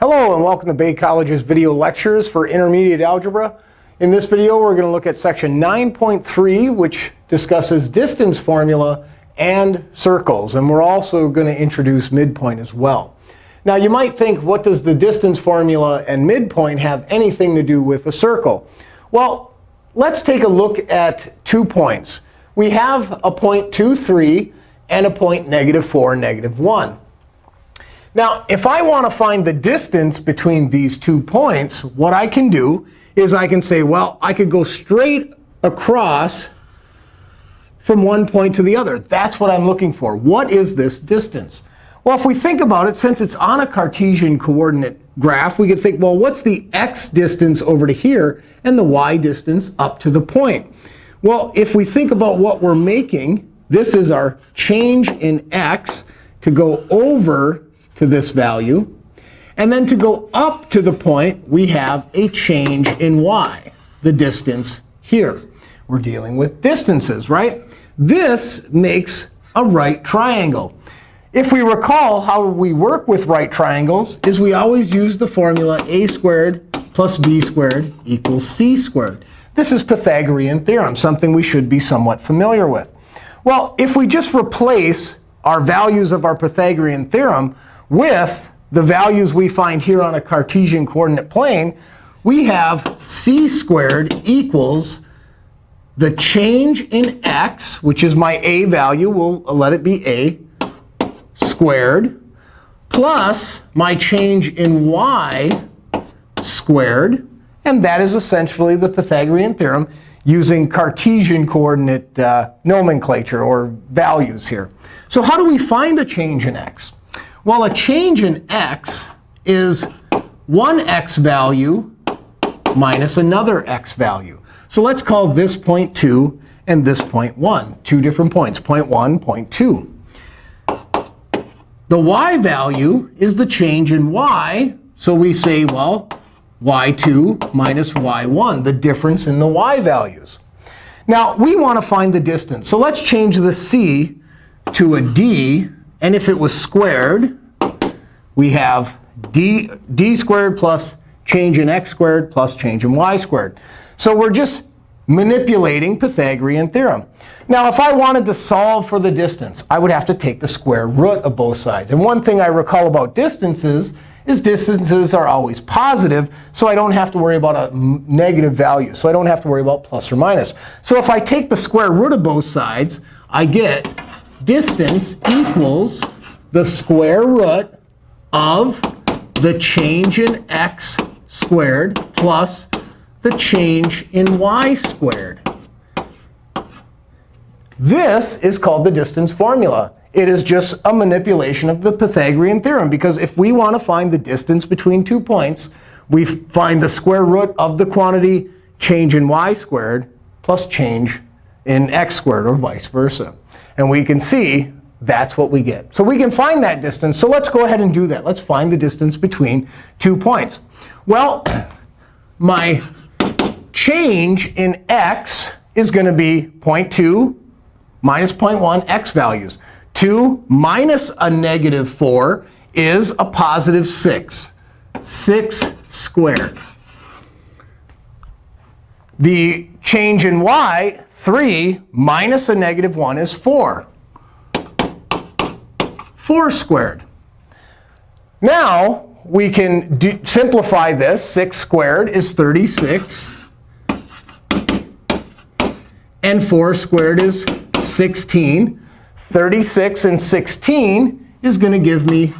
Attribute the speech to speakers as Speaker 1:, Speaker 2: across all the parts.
Speaker 1: Hello, and welcome to Bay College's video lectures for intermediate algebra. In this video, we're going to look at section 9.3, which discusses distance formula and circles. And we're also going to introduce midpoint as well. Now, you might think, what does the distance formula and midpoint have anything to do with a circle? Well, let's take a look at two points. We have a point 2, 3, and a point negative 4, negative 1. Now, if I want to find the distance between these two points, what I can do is I can say, well, I could go straight across from one point to the other. That's what I'm looking for. What is this distance? Well, if we think about it, since it's on a Cartesian coordinate graph, we could think, well, what's the x distance over to here and the y distance up to the point? Well, if we think about what we're making, this is our change in x to go over to this value. And then to go up to the point, we have a change in y, the distance here. We're dealing with distances, right? This makes a right triangle. If we recall how we work with right triangles is we always use the formula a squared plus b squared equals c squared. This is Pythagorean theorem, something we should be somewhat familiar with. Well, if we just replace our values of our Pythagorean theorem with the values we find here on a Cartesian coordinate plane, we have c squared equals the change in x, which is my a value. We'll let it be a squared, plus my change in y squared. And that is essentially the Pythagorean theorem using Cartesian coordinate uh, nomenclature or values here. So how do we find a change in x? Well, a change in x is one x value minus another x value. So let's call this point 2 and this point 1, two different points, point 1, point 2. The y value is the change in y. So we say, well, y2 minus y1, the difference in the y values. Now, we want to find the distance. So let's change the c to a d. And if it was squared, we have d, d squared plus change in x squared plus change in y squared. So we're just manipulating Pythagorean theorem. Now, if I wanted to solve for the distance, I would have to take the square root of both sides. And one thing I recall about distances is distances are always positive, so I don't have to worry about a negative value. So I don't have to worry about plus or minus. So if I take the square root of both sides, I get distance equals the square root of the change in x squared plus the change in y squared. This is called the distance formula. It is just a manipulation of the Pythagorean theorem. Because if we want to find the distance between two points, we find the square root of the quantity change in y squared plus change in x squared, or vice versa. And we can see that's what we get. So we can find that distance. So let's go ahead and do that. Let's find the distance between two points. Well, my change in x is going to be 0.2 minus 0.1 x values. 2 minus a negative 4 is a positive 6. 6 squared. The change in y, 3 minus a negative 1 is 4. 4 squared. Now, we can do, simplify this. 6 squared is 36. And 4 squared is 16. 36 and 16 is going to give me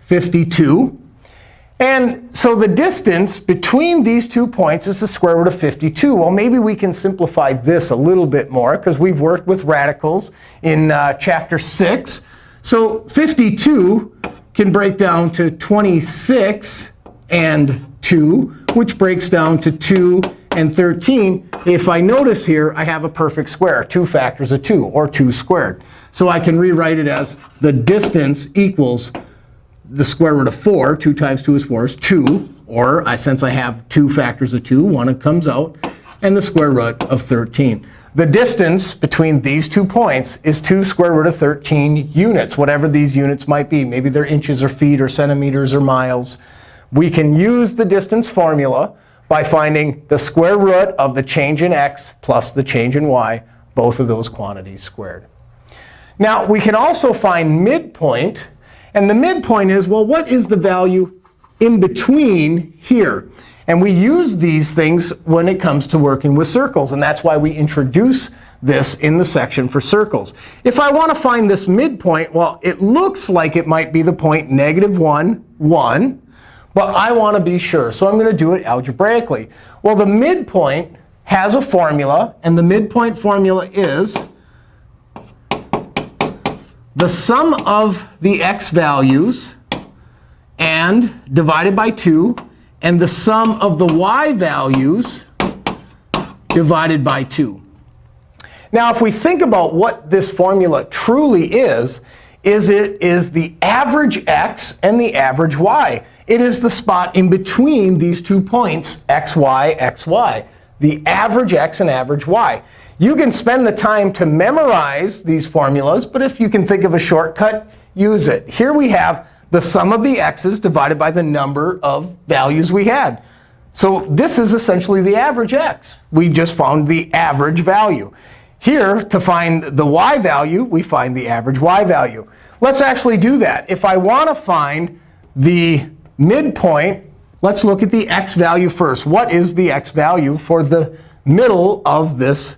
Speaker 1: 52. And so the distance between these two points is the square root of 52. Well, maybe we can simplify this a little bit more, because we've worked with radicals in uh, chapter 6. So 52 can break down to 26 and 2, which breaks down to 2 and 13. If I notice here, I have a perfect square, 2 factors of 2, or 2 squared. So I can rewrite it as the distance equals the square root of 4. 2 times 2 is 4 is 2. Or I, since I have two factors of 2, one comes out, and the square root of 13. the distance between these two points is 2 square root of 13 units, whatever these units might be. Maybe they're inches or feet or centimeters or miles. We can use the distance formula by finding the square root of the change in x plus the change in y, both of those quantities squared. Now, we can also find midpoint. And the midpoint is, well, what is the value in between here? And we use these things when it comes to working with circles. And that's why we introduce this in the section for circles. If I want to find this midpoint, well, it looks like it might be the point negative 1, 1. But I want to be sure. So I'm going to do it algebraically. Well, the midpoint has a formula. And the midpoint formula is the sum of the x values and divided by 2 and the sum of the y values divided by 2. Now, if we think about what this formula truly is, is it is the average x and the average y. It is the spot in between these two points, x, y, x, y, the average x and average y. You can spend the time to memorize these formulas, but if you can think of a shortcut, use it. Here we have the sum of the x's divided by the number of values we had. So this is essentially the average x. We just found the average value. Here, to find the y value, we find the average y value. Let's actually do that. If I want to find the midpoint, let's look at the x value first. What is the x value for the middle of this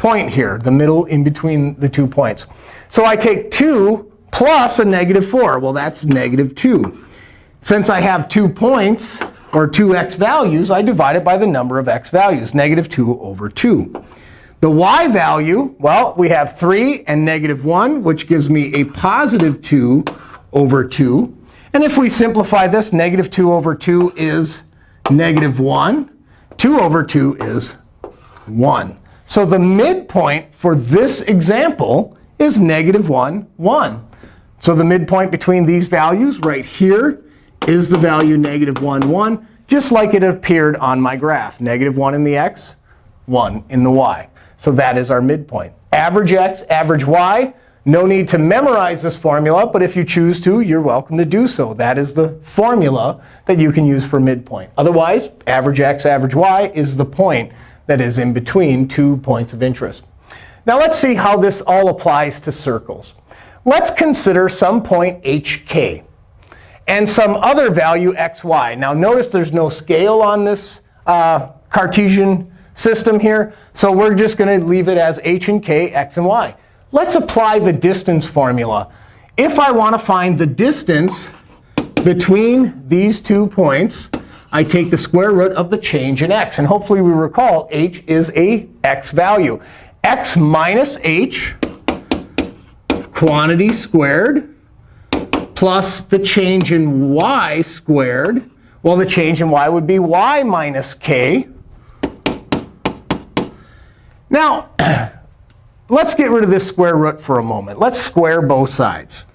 Speaker 1: point here, the middle in between the two points? So I take 2 plus a negative 4. Well, that's negative 2. Since I have two points, or two x values, I divide it by the number of x values, negative 2 over 2. The y value, well, we have 3 and negative 1, which gives me a positive 2 over 2. And if we simplify this, negative 2 over 2 is negative 1. 2 over 2 is 1. So the midpoint for this example is negative 1, 1. So the midpoint between these values right here is the value negative 1, 1, just like it appeared on my graph. Negative 1 in the x, 1 in the y. So that is our midpoint. Average x, average y. No need to memorize this formula, but if you choose to, you're welcome to do so. That is the formula that you can use for midpoint. Otherwise, average x, average y is the point that is in between two points of interest. Now let's see how this all applies to circles. Let's consider some point hk and some other value xy. Now notice there's no scale on this uh, Cartesian system here. So we're just going to leave it as h and k, x and y. Let's apply the distance formula. If I want to find the distance between these two points, I take the square root of the change in x. And hopefully we recall h is a x value. x minus h quantity squared plus the change in y squared. Well, the change in y would be y minus k. Now, let's get rid of this square root for a moment. Let's square both sides.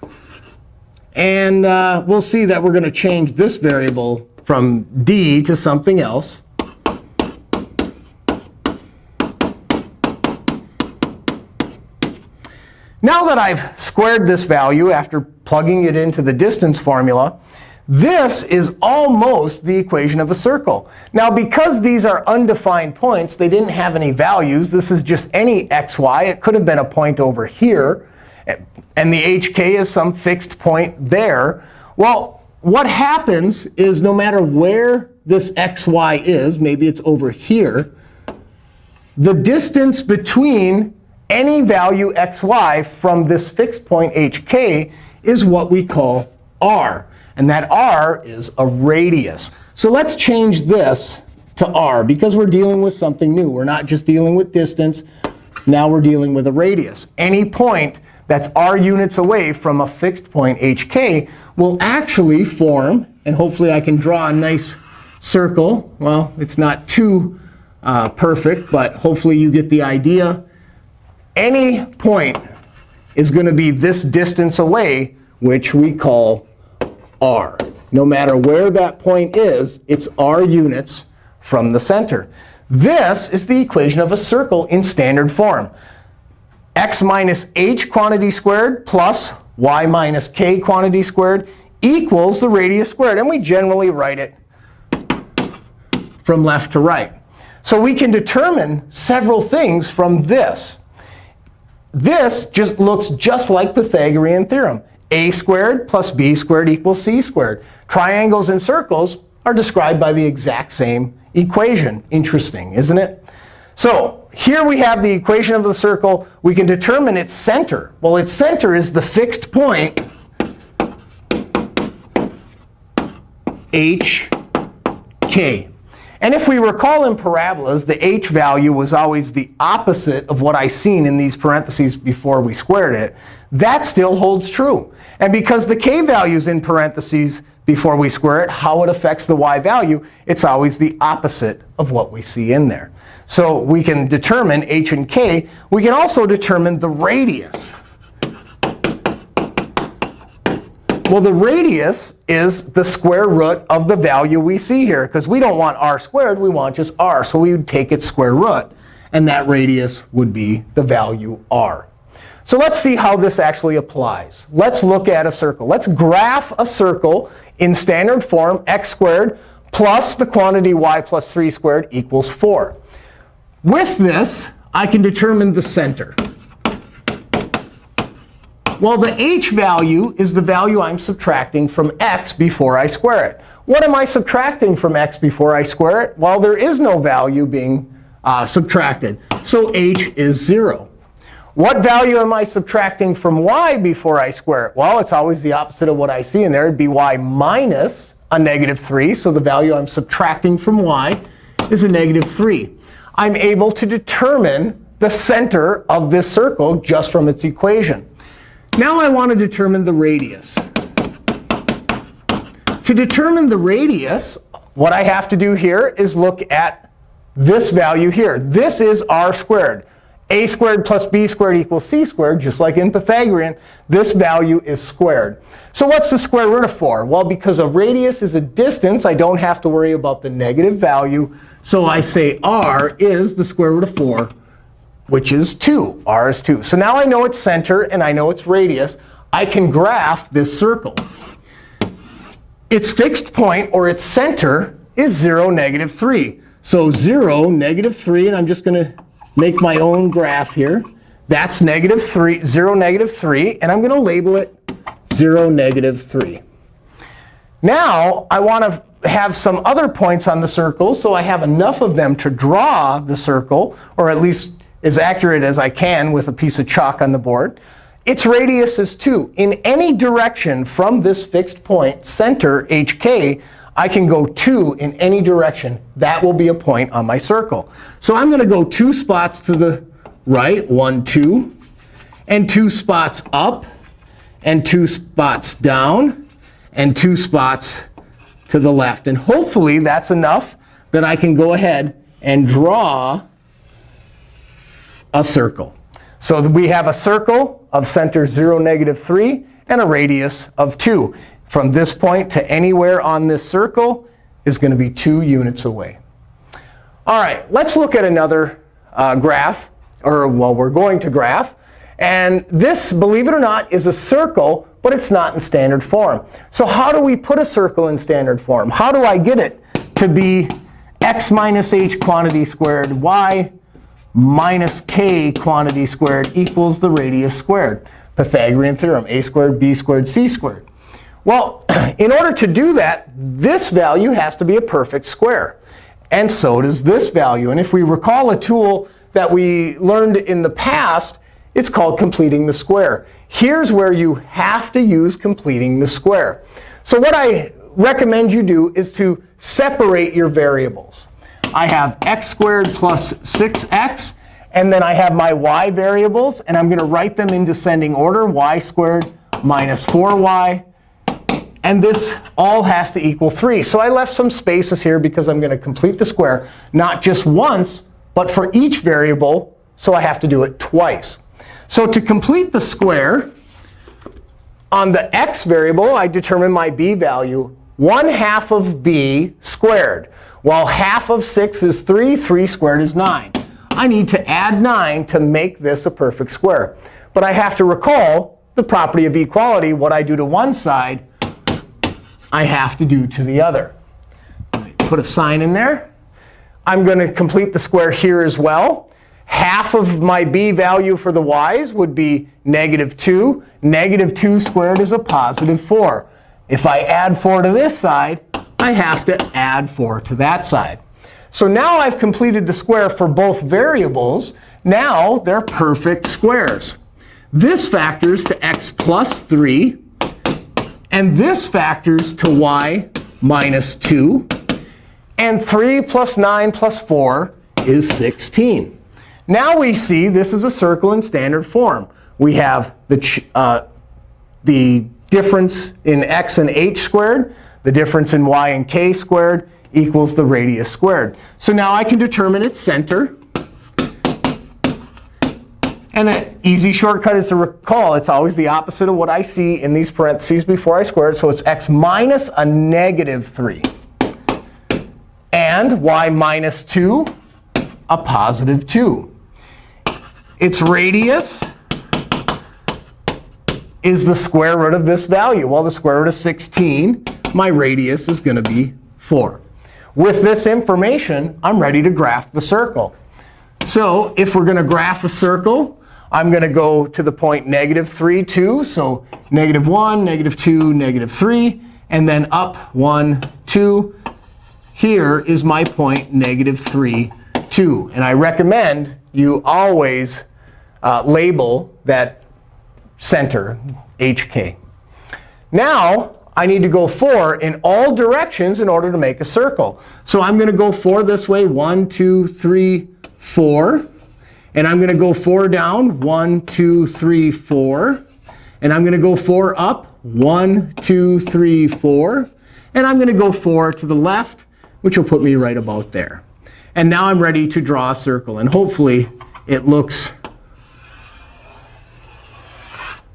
Speaker 1: And uh, we'll see that we're going to change this variable from d to something else. Now that I've squared this value after plugging it into the distance formula, this is almost the equation of a circle. Now, because these are undefined points, they didn't have any values. This is just any xy. It could have been a point over here. And the hk is some fixed point there. Well, what happens is no matter where this xy is, maybe it's over here, the distance between any value xy from this fixed point hk is what we call r. And that r is a radius. So let's change this to r, because we're dealing with something new. We're not just dealing with distance. Now we're dealing with a radius. Any point that's r units away from a fixed point hk will actually form, and hopefully I can draw a nice circle. Well, it's not too uh, perfect, but hopefully you get the idea any point is going to be this distance away, which we call r. No matter where that point is, it's r units from the center. This is the equation of a circle in standard form. X minus h quantity squared plus y minus k quantity squared equals the radius squared. And we generally write it from left to right. So we can determine several things from this. This just looks just like Pythagorean theorem. a squared plus b squared equals c squared. Triangles and circles are described by the exact same equation. Interesting, isn't it? So here we have the equation of the circle. We can determine its center. Well, its center is the fixed point hk. And if we recall in parabolas, the h value was always the opposite of what I seen in these parentheses before we squared it. That still holds true. And because the k value is in parentheses before we square it, how it affects the y value, it's always the opposite of what we see in there. So we can determine h and k. We can also determine the radius. Well, the radius is the square root of the value we see here. Because we don't want r squared. We want just r. So we would take its square root. And that radius would be the value r. So let's see how this actually applies. Let's look at a circle. Let's graph a circle in standard form, x squared plus the quantity y plus 3 squared equals 4. With this, I can determine the center. Well, the h value is the value I'm subtracting from x before I square it. What am I subtracting from x before I square it? Well, there is no value being uh, subtracted. So h is 0. What value am I subtracting from y before I square it? Well, it's always the opposite of what I see in there. It'd be y minus a negative 3. So the value I'm subtracting from y is a negative 3. I'm able to determine the center of this circle just from its equation. Now I want to determine the radius. To determine the radius, what I have to do here is look at this value here. This is r squared. A squared plus b squared equals c squared, just like in Pythagorean. This value is squared. So what's the square root of 4? Well, because a radius is a distance, I don't have to worry about the negative value. So I say r is the square root of 4 which is 2. r is 2. So now I know its center and I know its radius. I can graph this circle. Its fixed point, or its center, is 0, negative 3. So 0, negative 3. And I'm just going to make my own graph here. That's negative 3, 0, negative 3. And I'm going to label it 0, negative 3. Now, I want to have some other points on the circle. So I have enough of them to draw the circle, or at least as accurate as I can with a piece of chalk on the board. Its radius is 2. In any direction from this fixed point, center, hk, I can go 2 in any direction. That will be a point on my circle. So I'm going to go two spots to the right, 1, 2, and two spots up, and two spots down, and two spots to the left. And hopefully, that's enough that I can go ahead and draw a circle. So we have a circle of center 0, negative 3, and a radius of 2. From this point to anywhere on this circle is going to be 2 units away. All right, let's look at another uh, graph, or well, we're going to graph. And this, believe it or not, is a circle, but it's not in standard form. So how do we put a circle in standard form? How do I get it to be x minus h quantity squared y minus k quantity squared equals the radius squared. Pythagorean theorem, a squared, b squared, c squared. Well, in order to do that, this value has to be a perfect square. And so does this value. And if we recall a tool that we learned in the past, it's called completing the square. Here's where you have to use completing the square. So what I recommend you do is to separate your variables. I have x squared plus 6x. And then I have my y variables. And I'm going to write them in descending order, y squared minus 4y. And this all has to equal 3. So I left some spaces here because I'm going to complete the square, not just once, but for each variable. So I have to do it twice. So to complete the square, on the x variable, I determine my b value, 1 half of b squared. Well, half of 6 is 3. 3 squared is 9. I need to add 9 to make this a perfect square. But I have to recall the property of equality. What I do to one side, I have to do to the other. Put a sign in there. I'm going to complete the square here as well. Half of my b value for the y's would be negative 2. Negative 2 squared is a positive 4. If I add 4 to this side, I have to add 4 to that side. So now I've completed the square for both variables. Now they're perfect squares. This factors to x plus 3. And this factors to y minus 2. And 3 plus 9 plus 4 is 16. Now we see this is a circle in standard form. We have the, uh, the difference in x and h squared, the difference in y and k squared equals the radius squared. So now I can determine its center. And an easy shortcut is to recall it's always the opposite of what I see in these parentheses before I square it. So it's x minus a negative 3 and y minus 2, a positive 2. Its radius is the square root of this value. Well, the square root of 16, my radius is going to be 4. With this information, I'm ready to graph the circle. So if we're going to graph a circle, I'm going to go to the point negative 3, 2. So negative 1, negative 2, negative 3, and then up 1, 2, here is my point, negative 3, 2. And I recommend you always uh, label that center, HK. Now, I need to go 4 in all directions in order to make a circle. So I'm going to go 4 this way, 1, 2, 3, 4. And I'm going to go 4 down, 1, 2, 3, 4. And I'm going to go 4 up, 1, 2, 3, 4. And I'm going to go 4 to the left, which will put me right about there. And now I'm ready to draw a circle. And hopefully, it looks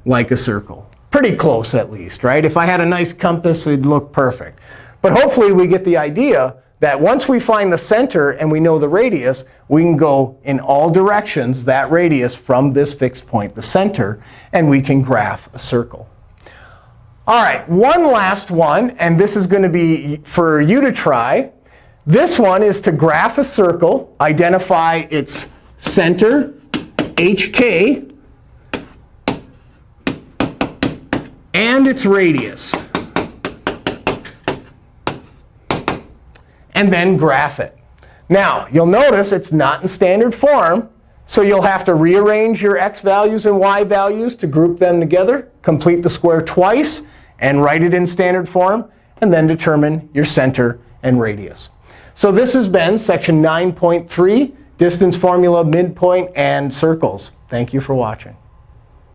Speaker 1: like a circle. Pretty close, at least, right? If I had a nice compass, it'd look perfect. But hopefully, we get the idea that once we find the center and we know the radius, we can go in all directions, that radius, from this fixed point, the center, and we can graph a circle. All right, one last one. And this is going to be for you to try. This one is to graph a circle, identify its center, hk, and its radius. And then graph it. Now, you'll notice it's not in standard form. So you'll have to rearrange your x values and y values to group them together, complete the square twice, and write it in standard form, and then determine your center and radius. So this has been section 9.3, distance formula, midpoint, and circles. Thank you for watching.